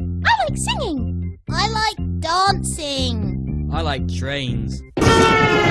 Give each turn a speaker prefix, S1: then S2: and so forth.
S1: I like singing.
S2: I like dancing.
S3: I like trains.